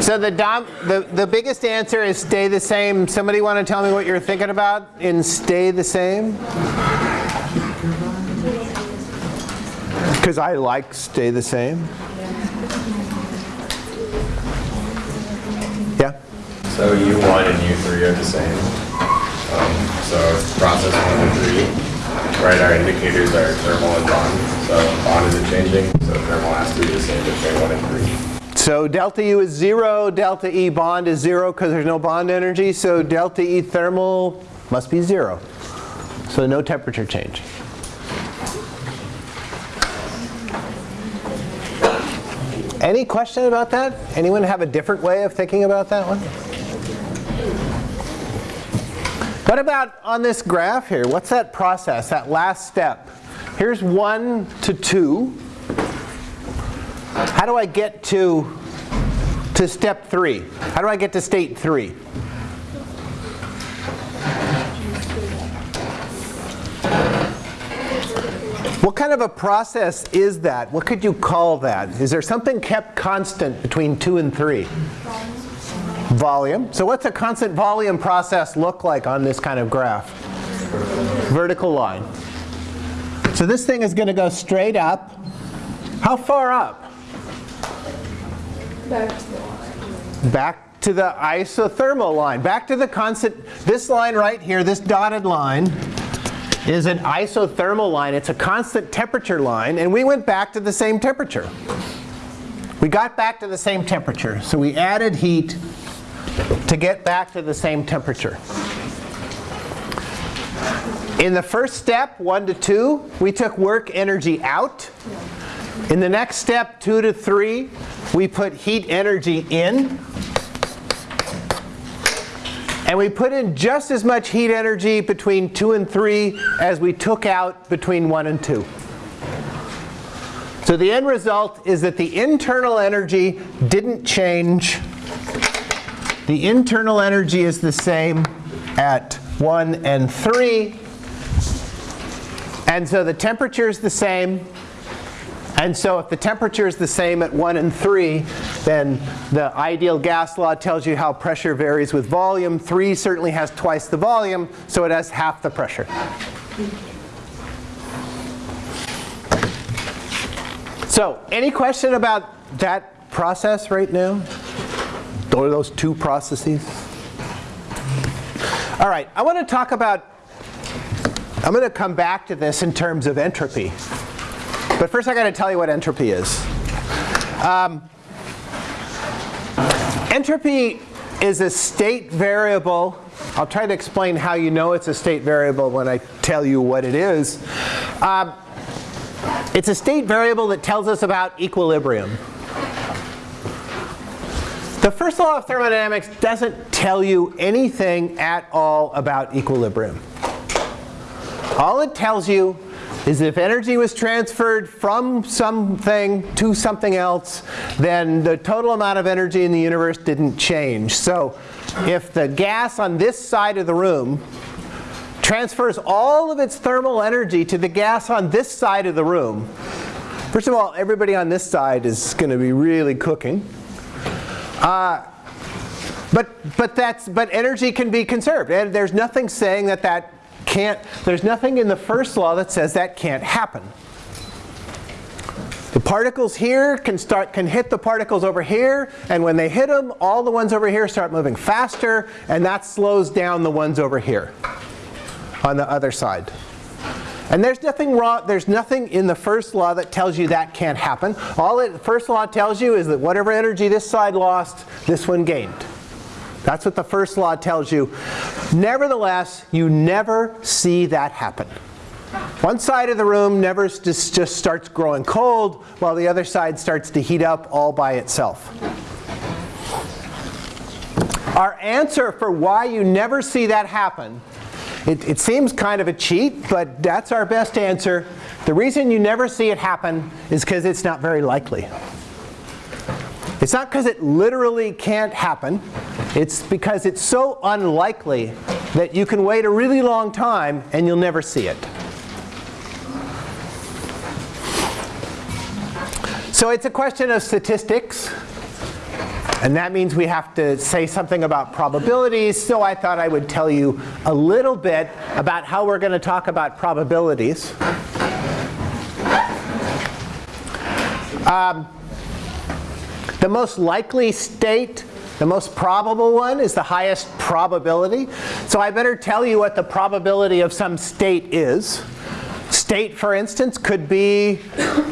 So the, dom the, the biggest answer is stay the same. Somebody want to tell me what you're thinking about in stay the same? Because I like stay the same. Yeah? So U1 and U3 are the same. Um, so process 1 and 3, right, our indicators are thermal and bond. So bond isn't changing, so thermal has to be the same between 1 and 3. So delta U is 0, delta E bond is 0 because there's no bond energy, so delta E thermal must be 0. So no temperature change. Any question about that? Anyone have a different way of thinking about that one? What about on this graph here? What's that process, that last step? Here's 1 to 2. How do I get to, to step 3? How do I get to state 3? What kind of a process is that? What could you call that? Is there something kept constant between 2 and 3? Volume. So what's a constant volume process look like on this kind of graph? Vertical line. So this thing is going to go straight up. How far up? Back to the isothermal line. Back to the constant. This line right here, this dotted line, is an isothermal line. It's a constant temperature line, and we went back to the same temperature. We got back to the same temperature, so we added heat to get back to the same temperature. In the first step, 1 to 2, we took work energy out. In the next step, 2 to 3, we put heat energy in. And we put in just as much heat energy between 2 and 3 as we took out between 1 and 2. So the end result is that the internal energy didn't change. The internal energy is the same at 1 and 3. And so the temperature is the same. And so if the temperature is the same at 1 and 3, then the ideal gas law tells you how pressure varies with volume. 3 certainly has twice the volume, so it has half the pressure. So any question about that process right now? Or those two processes? All right, I want to talk about, I'm going to come back to this in terms of entropy. But first I got to tell you what entropy is. Um, entropy is a state variable. I'll try to explain how you know it's a state variable when I tell you what it is. Um, it's a state variable that tells us about equilibrium. The first law of thermodynamics doesn't tell you anything at all about equilibrium. All it tells you is if energy was transferred from something to something else, then the total amount of energy in the universe didn't change. So if the gas on this side of the room transfers all of its thermal energy to the gas on this side of the room, first of all, everybody on this side is going to be really cooking. Uh, but, but, that's, but energy can be conserved. And there's nothing saying that that can't, there's nothing in the first law that says that can't happen. The particles here can start can hit the particles over here, and when they hit them, all the ones over here start moving faster, and that slows down the ones over here on the other side. And there's nothing wrong, there's nothing in the first law that tells you that can't happen. All the first law tells you is that whatever energy this side lost, this one gained. That's what the first law tells you. Nevertheless, you never see that happen. One side of the room never just, just starts growing cold while the other side starts to heat up all by itself. Our answer for why you never see that happen, it, it seems kind of a cheat, but that's our best answer. The reason you never see it happen is because it's not very likely. It's not because it literally can't happen. It's because it's so unlikely that you can wait a really long time and you'll never see it. So it's a question of statistics. And that means we have to say something about probabilities, so I thought I would tell you a little bit about how we're going to talk about probabilities. Um, the most likely state, the most probable one, is the highest probability. So I better tell you what the probability of some state is. State, for instance, could be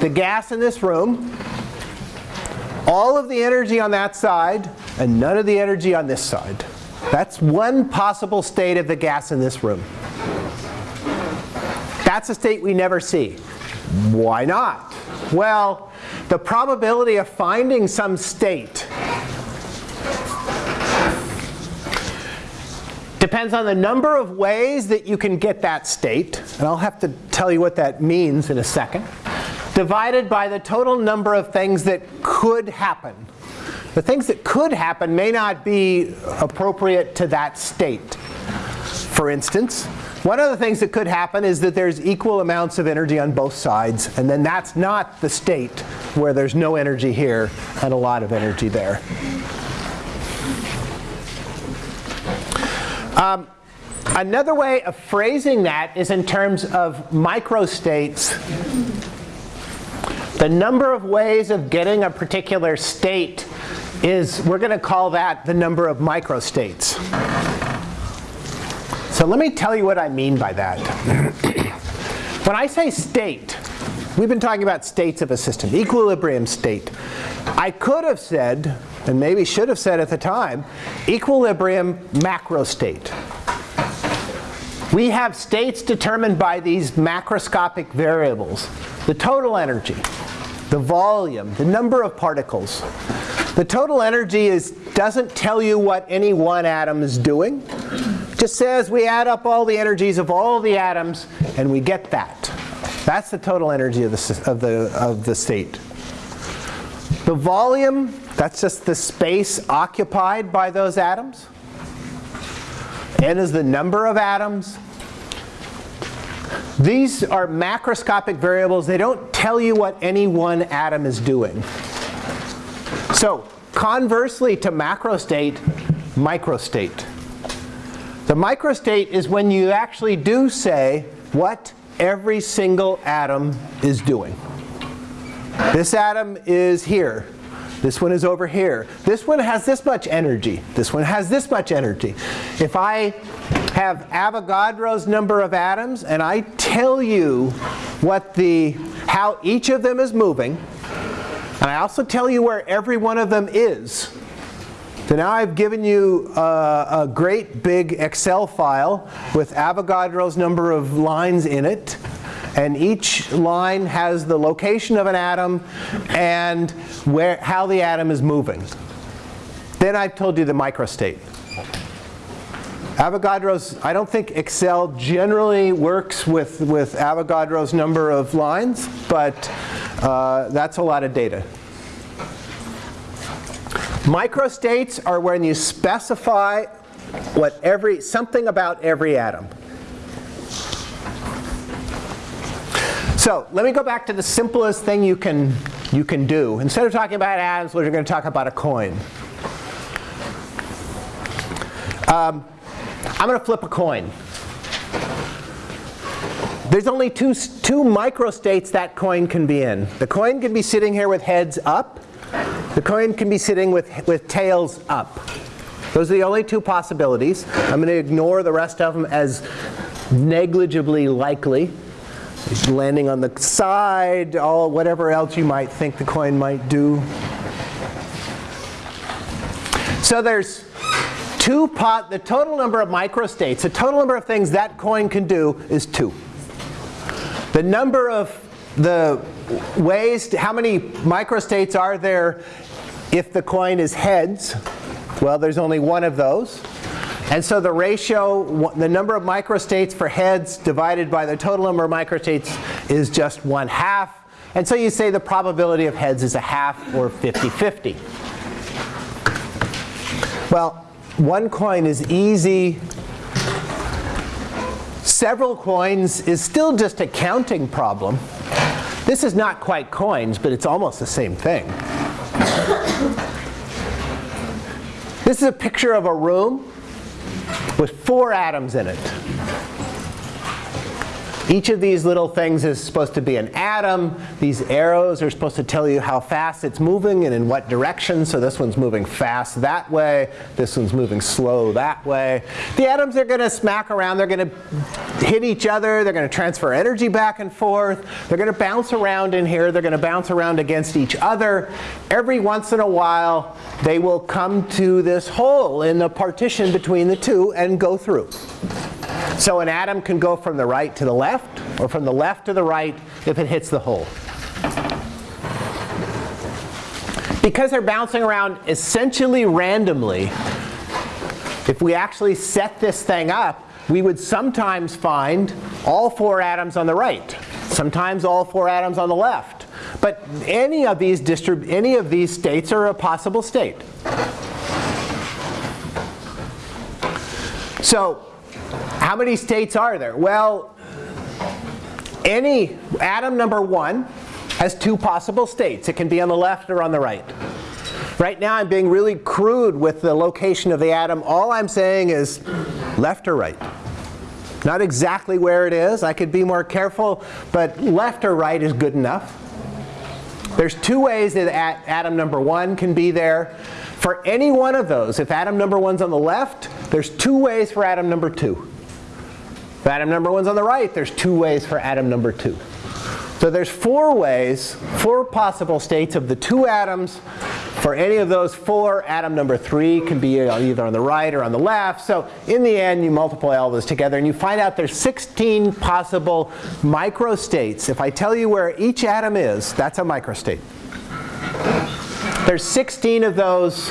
the gas in this room, all of the energy on that side, and none of the energy on this side. That's one possible state of the gas in this room. That's a state we never see. Why not? Well, the probability of finding some state depends on the number of ways that you can get that state, and I'll have to tell you what that means in a second, divided by the total number of things that could happen. The things that could happen may not be appropriate to that state. For instance, one of the things that could happen is that there's equal amounts of energy on both sides, and then that's not the state where there's no energy here and a lot of energy there. Um, another way of phrasing that is in terms of microstates. The number of ways of getting a particular state is, we're going to call that the number of microstates. So let me tell you what I mean by that. when I say state, we've been talking about states of a system, equilibrium state. I could have said, and maybe should have said at the time, equilibrium macro state. We have states determined by these macroscopic variables. The total energy, the volume, the number of particles. The total energy is, doesn't tell you what any one atom is doing It just says we add up all the energies of all the atoms and we get that. That's the total energy of the, of the, of the state. The volume, that's just the space occupied by those atoms. N is the number of atoms. These are macroscopic variables. They don't tell you what any one atom is doing. So conversely to macrostate, microstate. The microstate is when you actually do say what every single atom is doing. This atom is here. This one is over here. This one has this much energy. This one has this much energy. If I have Avogadro's number of atoms and I tell you what the, how each of them is moving, and I also tell you where every one of them is, so now I've given you a, a, great big Excel file with Avogadro's number of lines in it. And each line has the location of an atom and where, how the atom is moving. Then I've told you the microstate. Avogadro's, I don't think Excel generally works with, with Avogadro's number of lines, but uh, that's a lot of data. Microstates are when you specify what every, something about every atom. So let me go back to the simplest thing you can, you can do. Instead of talking about atoms, we're going to talk about a coin. Um, I'm going to flip a coin. There's only two, two microstates that coin can be in. The coin can be sitting here with heads up, the coin can be sitting with, with tails up. Those are the only two possibilities. I'm going to ignore the rest of them as negligibly likely. Landing on the side, all whatever else you might think the coin might do. So there's two pot, the total number of microstates, the total number of things that coin can do is two. The number of the ways, to, how many microstates are there if the coin is heads? Well, there's only one of those. And so the ratio, the number of microstates for heads divided by the total number of microstates is just one half. And so you say the probability of heads is a half or 50-50. Well, one coin is easy. Several coins is still just a counting problem. This is not quite coins, but it's almost the same thing. This is a picture of a room with four atoms in it. Each of these little things is supposed to be an atom. These arrows are supposed to tell you how fast it's moving and in what direction. So this one's moving fast that way. This one's moving slow that way. The atoms are going to smack around. They're going to hit each other. They're going to transfer energy back and forth. They're going to bounce around in here. They're going to bounce around against each other. Every once in a while, they will come to this hole in the partition between the two and go through. So an atom can go from the right to the left or from the left to the right if it hits the hole. Because they're bouncing around essentially randomly, if we actually set this thing up, we would sometimes find all four atoms on the right, sometimes all four atoms on the left. But any of these, any of these states are a possible state. So how many states are there? Well, any atom number one has two possible states. It can be on the left or on the right. Right now I'm being really crude with the location of the atom. All I'm saying is left or right. Not exactly where it is. I could be more careful, but left or right is good enough. There's two ways that atom number one can be there. For any one of those, if atom number one's on the left, there's two ways for atom number two. If atom number one's on the right, there's two ways for atom number two. So there's four ways, four possible states of the two atoms. For any of those four, atom number three can be either on the right or on the left. So in the end, you multiply all those together and you find out there's 16 possible microstates. If I tell you where each atom is, that's a microstate. There's 16 of those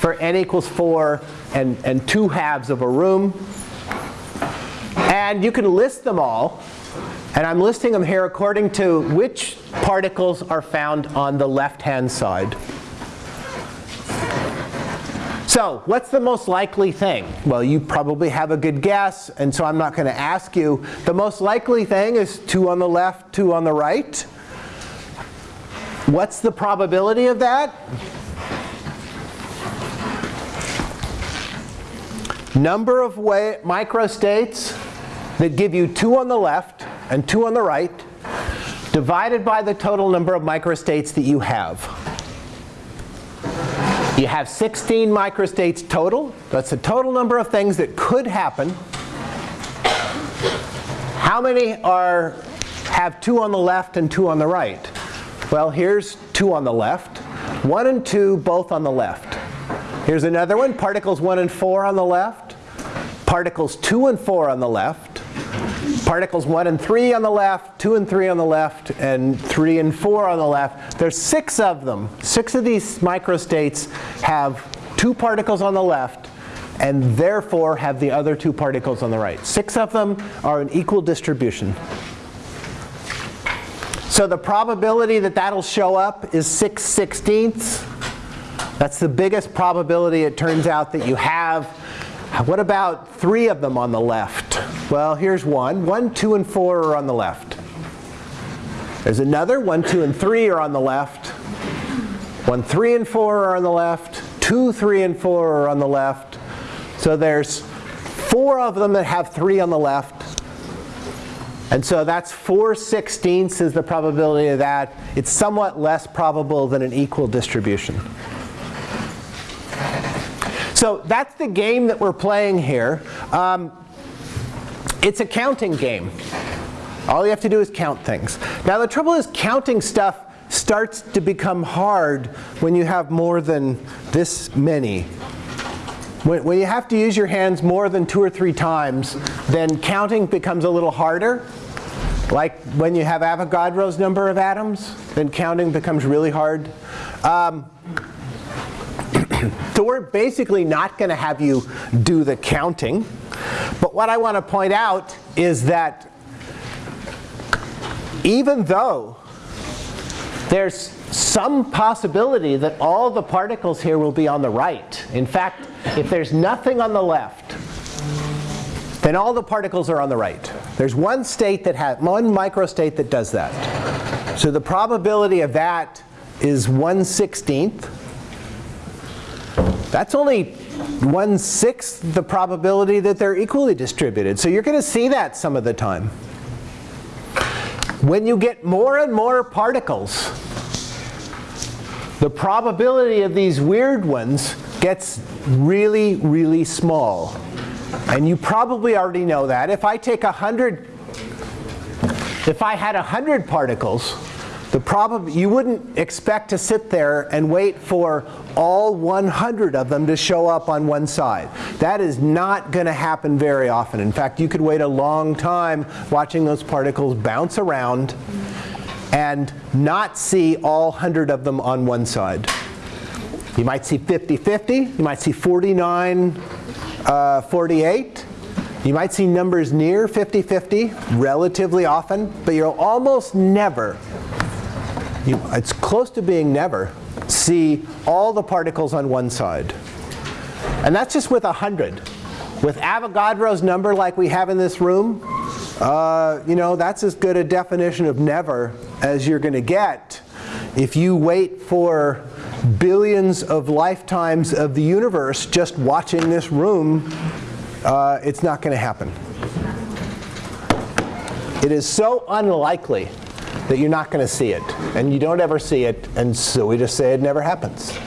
for n equals 4 and, and 2 halves of a room. And you can list them all. And I'm listing them here according to which particles are found on the left-hand side. So what's the most likely thing? Well, you probably have a good guess, and so I'm not going to ask you. The most likely thing is 2 on the left, 2 on the right. What's the probability of that? Number of way microstates that give you 2 on the left and 2 on the right divided by the total number of microstates that you have. You have 16 microstates total. That's the total number of things that could happen. How many are have 2 on the left and 2 on the right? Well, here's 2 on the left. 1 and 2 both on the left. Here's another one, particles 1 and 4 on the left. Particles 2 and 4 on the left particles 1 and 3 on the left, 2 and 3 on the left, and 3 and 4 on the left. There's six of them. Six of these microstates have two particles on the left and therefore have the other two particles on the right. Six of them are an equal distribution. So the probability that that'll show up is 6 sixteenths. That's the biggest probability it turns out that you have. What about three of them on the left? Well, here's one. 1, 2, and 4 are on the left. There's another. 1, 2, and 3 are on the left. 1, 3, and 4 are on the left. 2, 3, and 4 are on the left. So there's four of them that have 3 on the left. And so that's 4 sixteenths is the probability of that. It's somewhat less probable than an equal distribution. So that's the game that we're playing here. Um, it's a counting game. All you have to do is count things. Now the trouble is counting stuff starts to become hard when you have more than this many. When, when, you have to use your hands more than two or three times, then counting becomes a little harder. Like when you have Avogadro's number of atoms, then counting becomes really hard. Um, so we're basically not going to have you do the counting. But what I want to point out is that even though there's some possibility that all the particles here will be on the right. In fact, if there's nothing on the left, then all the particles are on the right. There's one state that has, one microstate that does that. So the probability of that is 1 16th. That's only one-sixth the probability that they're equally distributed. So you're going to see that some of the time. When you get more and more particles, the probability of these weird ones gets really, really small. And you probably already know that. If I take 100, if I had 100 particles, the prob you wouldn't expect to sit there and wait for all 100 of them to show up on one side. That is not going to happen very often. In fact, you could wait a long time watching those particles bounce around and not see all 100 of them on one side. You might see 50-50. You might see 49-48. Uh, you might see numbers near 50-50 relatively often, but you'll almost never, you, it's close to being never, see all the particles on one side. And that's just with 100. With Avogadro's number like we have in this room, uh, you know, that's as good a definition of never as you're going to get if you wait for billions of lifetimes of the universe just watching this room, uh, it's not going to happen. It is so unlikely that you're not going to see it. And you don't ever see it, and so we just say it never happens.